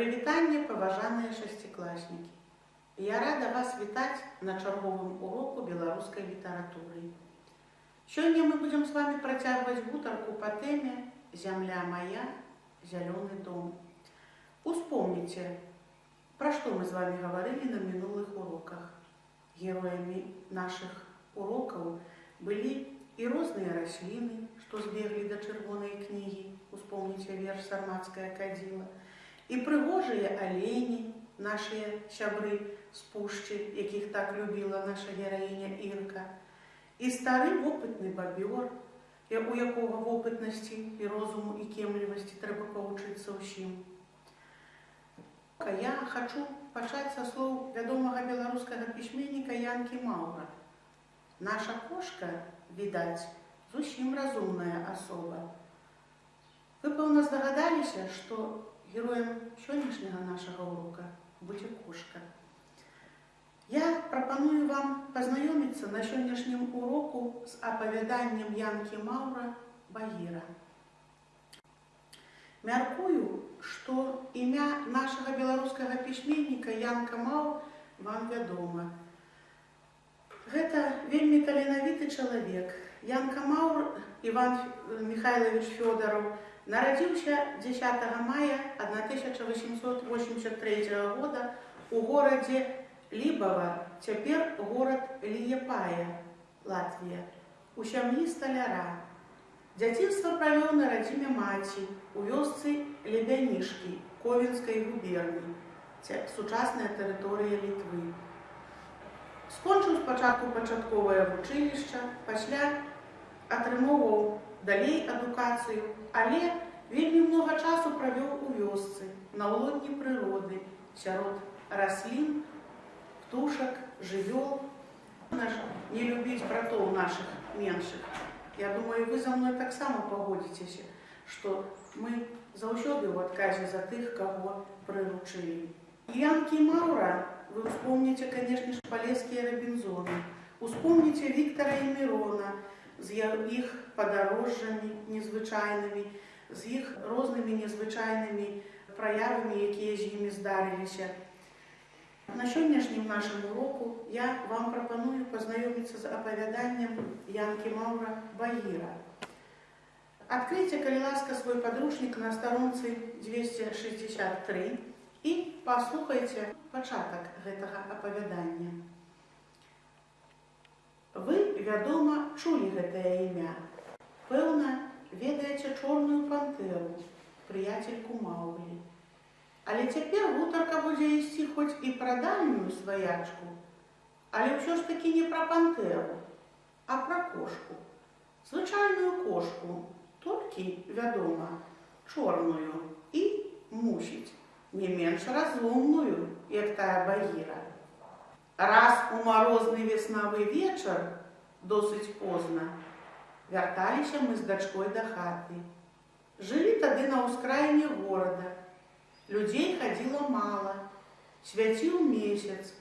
Прывітанне, паважаныя шасцікласнікі. Я рада вас вітаць на чарговым уроку беларускай літаратуры. Сёння мы будзем з вами працягваць гутарку па тэме «Зямля моя, зялёны дом». Успомніце, пра што мы з вами гаварылі на мінулых уроках. Героямі нашых урокаў былі і розныя расліны, што збеглі да чырвонай кнігі, успомніце верш сармацкая кадзіла, і прыгожыя алені, нашыя сябры з пушчы, якіх так любіла наша гераіня Ірка, і стары вопытны бабёр, у якога вопытнасці і розуму і кемлівасці трэба павучыцца ўсім. Я хачу пачаць са слоў вядомага беларускага пісьменніка Янкі Маўра. Наша кошка, відаць, зусім разумная асоба. Вы, пэўна, здагадаліся, што героем сённяшняга нашага урока будзе кошка. Я прапаную вам пазнаёміцца на сённяшнім уроку з апавяданнем Янкі Маўра Багіра. Мяркую, што імя нашага беларускага пісьменніка Янка Маў вам вядома. Гэта вельмі таленавіты чалавек. Янка Маур Іван Михайлович Фёдоров Нарадзіўся 10 мая 1883 года у горадзе Лібава, цяпер горад Ліепая, Латвія, у сям'і сталяра. Дзяцінства правёў на радзіме маці у вёсцы Лебянішкі Ковенскай губерні, сучасная тэрыторыя Літвы. Скончыў спачатку пачатковае вучылішча, пасля атрымоўваў далей адукацыю, але вельмі многа часу правёў у вёсцы, на ўлодні прыроды, сярод раслін, птушак, жывёл. Наш не любіць братоў нашых меншых. Я думаю, вы за мной таксама пагодзіцеся, што мы заўсёды ў адказе за тых, каго прыручылі. Янкі Маура вы успомніце, канешне ж, палескія рабінзоны. Успомніце Віктара і Мірона, з іх падарожжамі незвычайнымі, з іх рознымі незвычайнымі праявамі, якія з імі здарыліся. На сённяшнім нашым уроку я вам прапаную пазнаёміцца з апавяданнем Янкі Маўра Багіра. Адкрыйце, калі ласка, свой падручнік на старонцы 263 і паслухайце пачатак гэтага апавядання. Вы, вядома, чулі гэтае імя. Пэўна, ведаеце чорную пантэру, прыяцельку Маўлі. Але цяпер гутарка будзе ісці хоць і пра дальнюю сваячку, але ўсё ж такі не пра пантэру, а пра кошку. Звычайную кошку, толькі, вядома, чорную і мусіць не менш разумную, як тая багіра. Раз у марозны веснавы вечар, досыць позна, вярталіся мы з дачкой да хаты. Жылі тады на ўскраіне горада. Людзей хадзіла мала, свяціў месяц,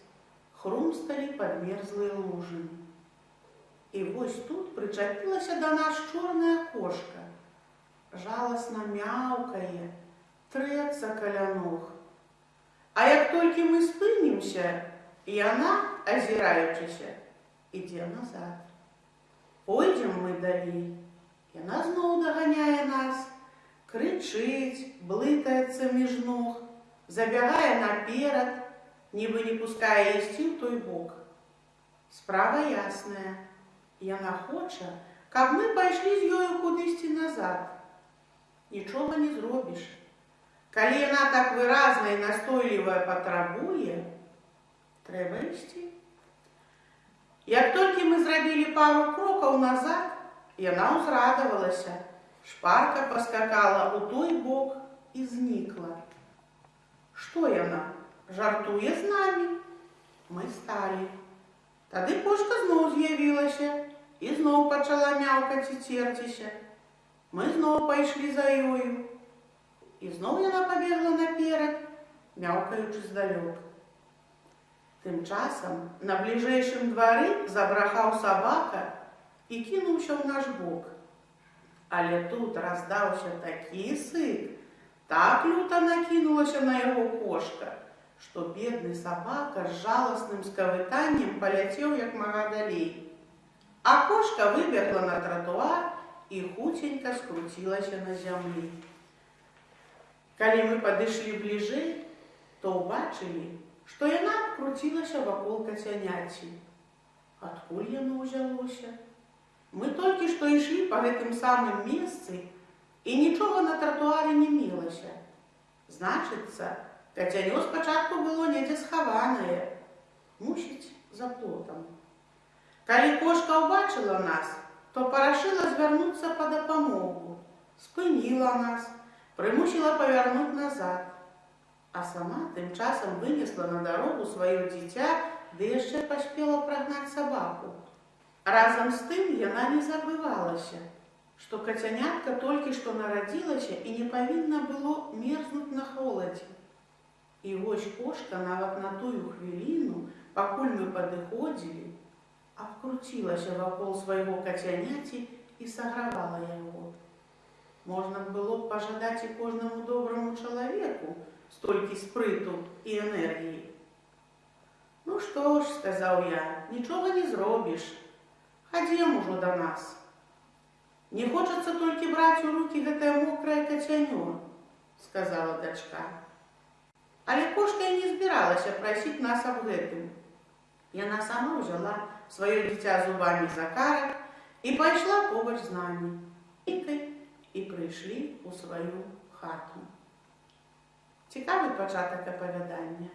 хрумсталі падмерзлыя лужыны. І вось тут прычапілася да нас чорная кошка. Жаласна мяўкае, трэцца каля ног. А як толькі мы спынімся, і яна, азіраючыся, ідзе назад. Пойдзем мы далей. Яна зноў даганяе нас, крычыць, блытаецца між ног, забягае наперад, нібы не пускае ісці ў той бок. Справа ясная. Яна хоча, каб мы пайшлі з ёю кудысьці назад. Нічога не зробіш. Калі яна так выразна і настойлівая патрабуе, трэба ісці. Як толькі мы зрабілі пару крокаў назад, яна ўзрадавалася, шпарка паскакала ў той бок і знікла. Што яна? Жартуе з намі. Мы сталі. Тады кошка зноў з'явілася і зноў пачала мяўкаць і церціся. Мы зноў пайшлі за ёю. І зноў яна пабегла наперад, мяўкаючы здалёк. Тым часам на бліжэйшым двары забрахаў сабака і кінуўся ў наш бок. Але тут раздаўся такі сык, Так люто накинулася на яго кошка, што бедны сабака з жаласным скавытаннем паляцеў як мага далей. А кошка выбегла на тратуар і хуценька скруцілася на зямлі. Калі мы падышлі бліжэй, то ўбачылі, што яна круцілася вакол кацяняці. Адкуль яно ўзялося? Мы толькі што ішлі па гэтым самым месцы, і нічога на тратуары не мелася. Значыцца, кацянё спачатку было недзе схаванае, мусіць за плотам. Калі кошка ўбачыла нас, то парашыла звярнуцца па дапамогу, спыніла нас, прымусіла павярнуць назад, а сама тым часам вынесла на дарогу сваё дзіця, ды яшчэ паспела прагнаць сабаку. Разам з тым яна не забывалася, што кацянятка толькі што нарадзілася і не павінна было мерзнуць на холадзе. І вось кошка нават на тую хвіліну, пакуль мы падыходзілі, абкруцілася вакол свайго кацяняці і сагравала яго. Можна было б пажадаць і кожнаму добраму чалавеку столькі спрыту і энергіі. Ну што ж, сказаў я, нічога не зробіш. Хадзем ужо да нас. Не хочацца толькі браць у рукі гэтае мокрае кацянё, сказала дачка. Але кошка і не збіралася прасіць нас аб гэтым. Яна сама ўзяла сваё дзіця зубамі за карак і пайшла побач з намі. Ікай і прыйшлі ў сваю хату. Цікавы пачатак апавядання.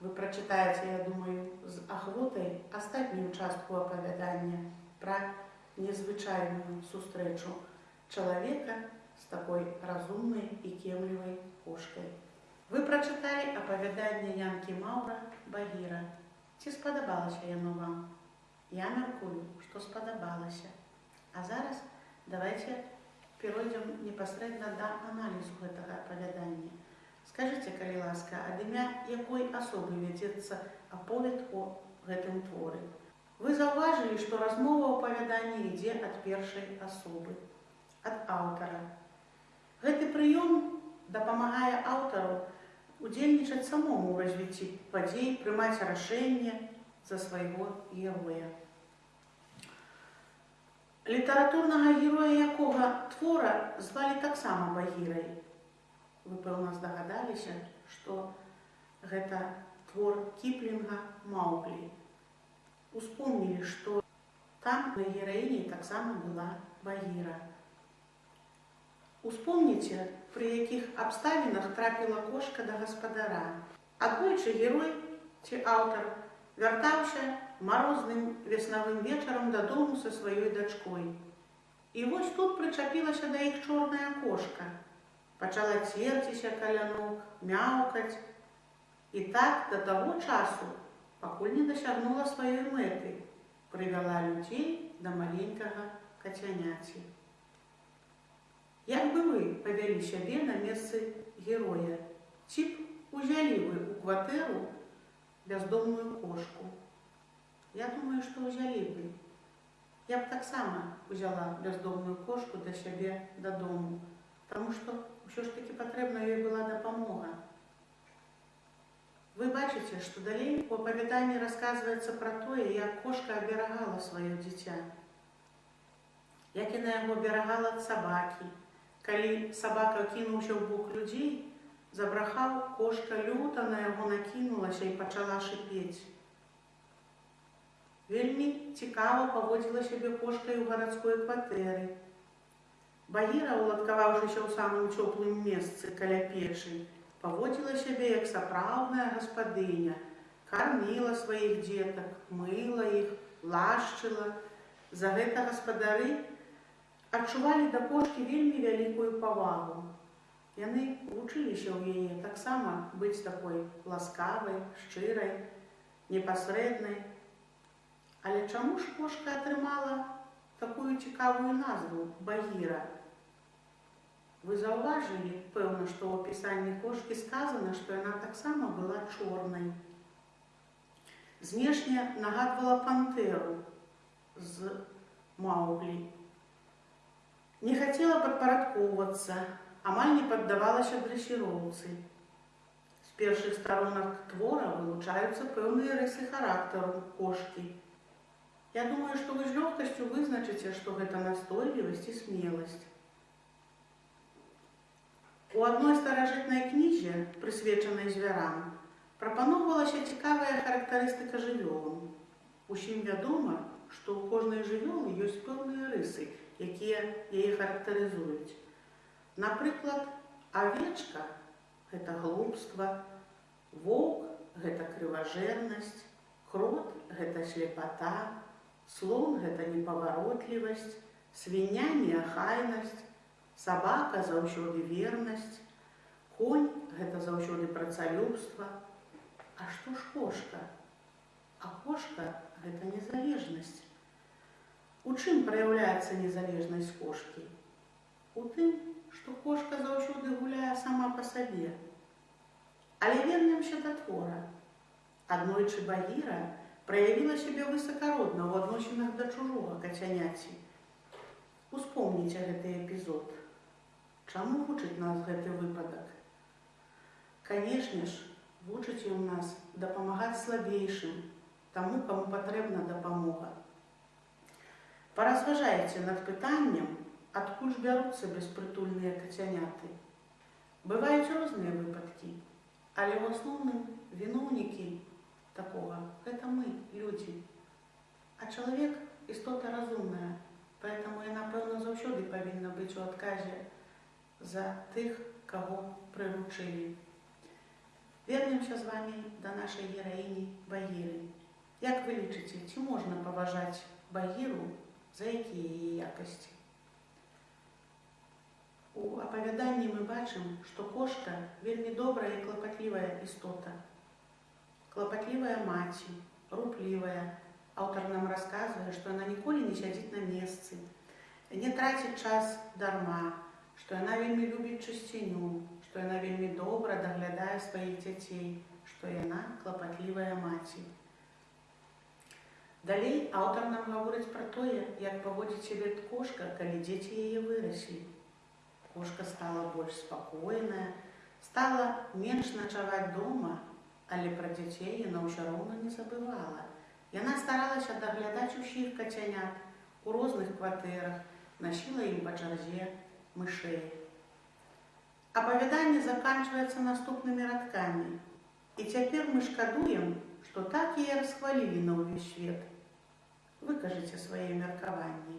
Вы прачытаеце, я думаю, з ахвотай астатнюю частку апавядання пра незвычайную сустрэчу чалавека з такой разумнай і кемлівай кошкай. Вы прачыталі апавяданне Янкі Маўра Багіра. Ці спадабалася яно вам? Я мяркую, што спадабалася. А зараз давайте перайдзем непасрэдна да аналізу гэтага апавядання. Скажыце, калі ласка, ад імя якой асобы вядзецца аповед о гэтым творы. Вы заўважылі, што размова апавядання ідзе ад першай асобы, ад аўтара. Гэты прыём дапамагае аўтару удзельнічаць самому ў развіцці падзей, прымаць рашэнне за свайго героя. Літаратурнага героя якога твора звалі таксама багірай. Вы пэўна здагадаліся, што гэта твор кіплінга Мауглі успомнілі, што там на гераіне таксама была багіра. Успомніце, пры якіх абставінах трапіла кошка да гаспадара. Адвойчы герой ці аўтар вяртаўся марозным веснавым вечарам дадому са сваёй дачкой. І вось тут прычапілася да іх чорная кошка. Пачала церціся каля ног, мяўкаць. І так да таго часу, пакуль не дасягнула сваёй мэты, прывяла людзей да маленькага кацяняці. Як бы вы павялі сябе на месцы героя, ці б узялі вы ў кватэру бяздомную кошку. Я думаю, што ўзялі бы. Я б таксама узяла бяздомную кошку да сябе дадому, таму што ўсё ж такі патрэбна ёй была дапамога. Вы бачыце, што далей у апавяданні расказваецца пра тое, як кошка аберагала сваё дзіця. Як яна яго аберагала ад сабакі. Калі сабака кінуўся ў бок людзей, забрахаў, кошка люта на яго накінулася і пачала шыпець. Вельмі цікава паводзіла сябе кошкай у гарадской кватэры. Багіра, уладкаваўшыся ў самым цёплым месцы каля печы, паводзіла сябе як сапраўдная гаспадыня, карміла сваіх дзетак, мыла іх, лашчыла. За гэта гаспадары адчувалі да кошкі вельмі вялікую павагу. Яны вучыліся ў яе таксама быць такой ласкавай, шчырай, непасрэднай. Але чаму ж кошка атрымала такую цікавую назву багіра? Вы заўважылі, пэўна, што ў апісанні кошкі сказана, што яна таксама была чорнай. Знешне нагадвала пантэру з мауглі. Не хацела падпарадкоўвацца, амаль не паддавалася дрэсіроўцы. З першых старонак твора вылучаюцца пэўныя рысы характару кошкі. Я думаю, што вы з лёгкасцю вызначыце, што гэта настойлівасць і смеласць. У адной старажытнай кнізе, прысвечанай звярам, прапаноўвалася цікавая характарыстыка жывёлам. Усім вядома, што ў кожнай жывёлы ёсць пэўныя рысы, якія яе характарызуюць. Напрыклад, авечка гэта глупства, воўк гэта крыважэрнасць, крот гэта слепата, слон гэта непаваротлівасць, свіня неахайнасць, Сабака заўсёды вернасць, конь гэта заўсёды працалюбства. А што ж кошка? А кошка гэта незалежнасць. У чым праяўляецца незалежнасць кошкі? У тым, што кошка заўсёды гуляе сама па сабе. Але вернемся да твора. Аднойчы багіра праявіла сябе высакародна ў адносінах да чужога кацяняці. Успомніце гэты эпізод. Чаму вучыць нас гэты выпадак? Канешне ж, вучыць у нас дапамагаць слабейшым, таму, каму патрэбна дапамога. Паразважайце над пытаннем, адкуль ж бяруцца беспрытульныя кацяняты. Бываюць розныя выпадкі, але ў асноўным віноўнікі такога гэта мы, людзі. А чалавек істота разумная, поэтому яна пэўна заўсёды павінна быць у адказе за тых, кого прыручылі. Вернемся з вами да нашай гераіні Багіры. Як вы лічыце, ці можна паважаць Багіру, за якія яе якасці? У апавяданні мы бачым, што кошка вельмі добрая і клапатлівая істота. Клапатлівая маці, руплівая. Аўтар нам расказвае, што яна ніколі не сядзіць на месцы, не траціць час дарма, што яна вельмі любіць чысціню, што яна вельмі добра даглядае сваіх дзяцей, што яна клапатлівая маці. Далей аўтар нам гаворыць пра тое, як паводзіць сябе кошка, калі дзеці яе выраслі. Кошка стала больш спакойная, стала менш начаваць дома, але пра дзяцей яна ўсё роўна не забывала. Яна старалася даглядаць усіх кацянят у розных кватэрах, насіла ім па чарзе, мышей. Апавяданне заканчваецца наступнымі радкамі. І цяпер мы шкадуем, што так і расхвалілі на ўвесь свет. Выкажыце свае меркаванні.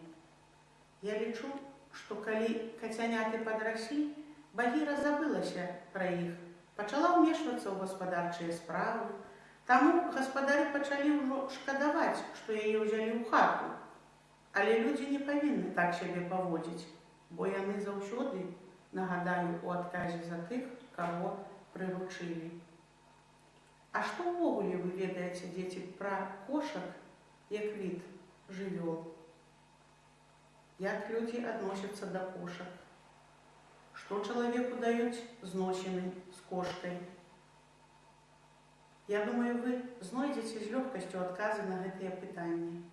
Я лічу, што калі кацяняты падраслі, багіра забылася пра іх, пачала ўмешвацца ў гаспадарчыя справы. Таму гаспадары пачалі ўжо шкадаваць, што яе ўзялі ў хату. Але людзі не павінны так сябе паводзіць бо яны заўсёды нагадаю у адказе за тых, каго прыручылі. А што ўвогуле вы ведаеце дзеці пра кошак як від жывёл? Як людзі адносяцца да кошак? Што чалавеку даюць зносіны з кошкай? Я думаю, вы знойдзеце з лёгкасцю адказы на гэтыя пытанні.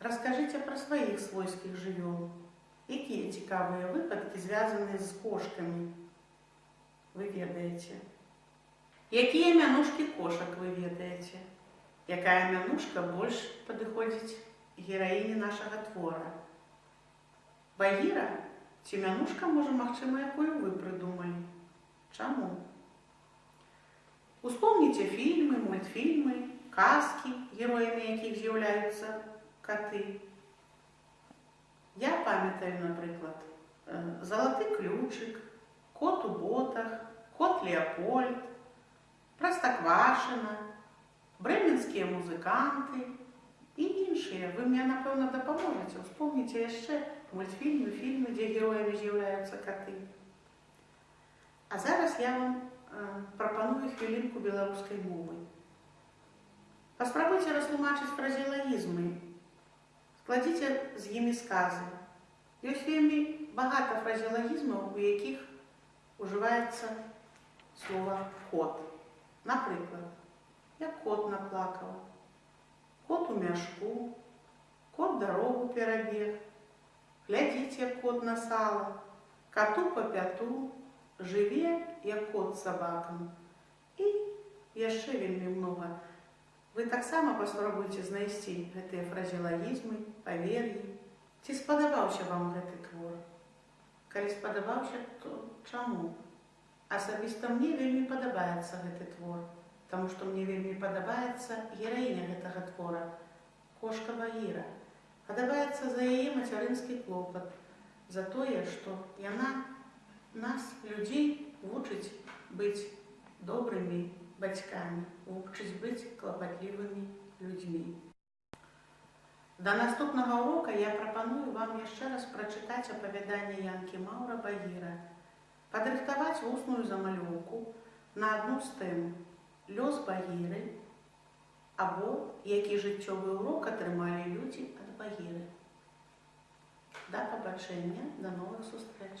Раскажыце пра сваіх свойскіх жывёл. Якія цікавыя выпадкі звязаны з кошкамі? Вы ведаеце. Якія мянушкі кошак вы ведаеце? Якая мянушка больш падыходзіць гераіне нашага твора? Багіра ці мянушка можа магчыма, якую вы прыдумалі? Чаму? Успомніце фільмы, мультфільмы, казкі, героямі якіх з'яўляюцца каты. Я памятаю, напрыклад, залаты ключык, кот у ботах, кот Леопольд, Прастаквашына, брэменскія музыканты і іншыя. Вы мне, напэўна, дапаможаце. Успомніце яшчэ мультфільмы, фільмы, дзе героямі з'яўляюцца каты. А зараз я вам прапаную хвілінку беларускай мовы. Паспрабуйце растлумачыць фразелагізмы складзіце з імі сказы. Ёсць вельмі багата фразелагізмаў, у якіх ужываецца слова кот. Напрыклад, як кот наплакаў, кот у мяшку, кот дарогу перабег, глядзіце кот на сала, кату по пяту, жыве, як кот з сабакам. І яшчэ вельмі многа. Вы таксама паспрабуйце знайсці гэтыя фразелагізмы, павер'і. Ці спадабаўся вам гэты твор? Калі спадабаўся, то чаму? Асабіста мне вельмі падабаецца гэты твор, таму што мне вельмі падабаецца гераіня гэтага твора, кошка Багіра. Падабаецца за яе мацярынскі клопат, за тое, што яна нас, людзей, вучыць быць добрымі бацькамі, вучыць быць клапатлівымі людзьмі. Да наступнага урока я прапаную вам яшчэ раз прачытаць апавяданне Янкі Маўра Багіра, падрыхтаваць вусную замалёўку на адну з тэм лёс Багіры або які жыццёвы урок атрымалі людзі ад Багіры. Да пабачэння, да новых сустрэч!